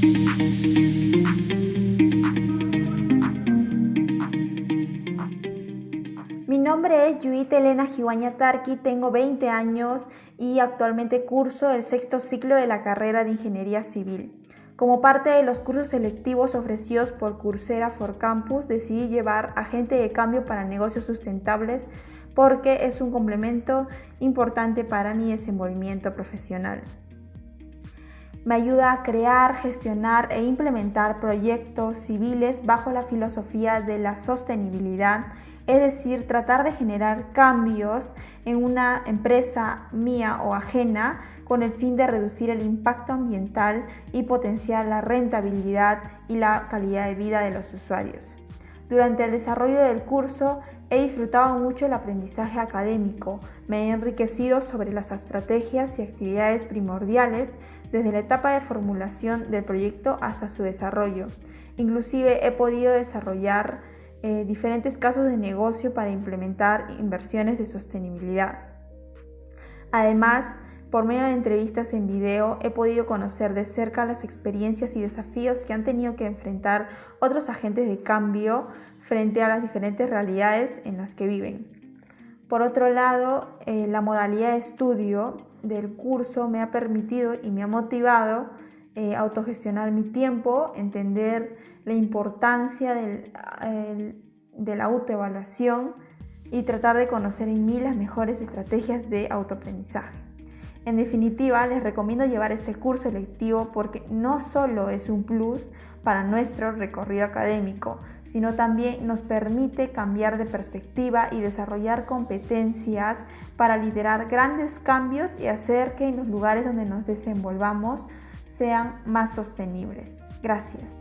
Mi nombre es Yuita Elena Jiwaña Tarqui, tengo 20 años y actualmente curso el sexto ciclo de la carrera de Ingeniería Civil. Como parte de los cursos selectivos ofrecidos por Coursera for Campus, decidí llevar Agente de Cambio para Negocios Sustentables porque es un complemento importante para mi desenvolvimiento profesional. Me ayuda a crear, gestionar e implementar proyectos civiles bajo la filosofía de la sostenibilidad, es decir, tratar de generar cambios en una empresa mía o ajena con el fin de reducir el impacto ambiental y potenciar la rentabilidad y la calidad de vida de los usuarios. Durante el desarrollo del curso he disfrutado mucho el aprendizaje académico, me he enriquecido sobre las estrategias y actividades primordiales desde la etapa de formulación del proyecto hasta su desarrollo. Inclusive he podido desarrollar eh, diferentes casos de negocio para implementar inversiones de sostenibilidad. Además, por medio de entrevistas en video he podido conocer de cerca las experiencias y desafíos que han tenido que enfrentar otros agentes de cambio frente a las diferentes realidades en las que viven. Por otro lado, eh, la modalidad de estudio del curso me ha permitido y me ha motivado eh, autogestionar mi tiempo, entender la importancia de la autoevaluación y tratar de conocer en mí las mejores estrategias de autoaprendizaje. En definitiva, les recomiendo llevar este curso electivo porque no solo es un plus para nuestro recorrido académico, sino también nos permite cambiar de perspectiva y desarrollar competencias para liderar grandes cambios y hacer que en los lugares donde nos desenvolvamos sean más sostenibles. Gracias.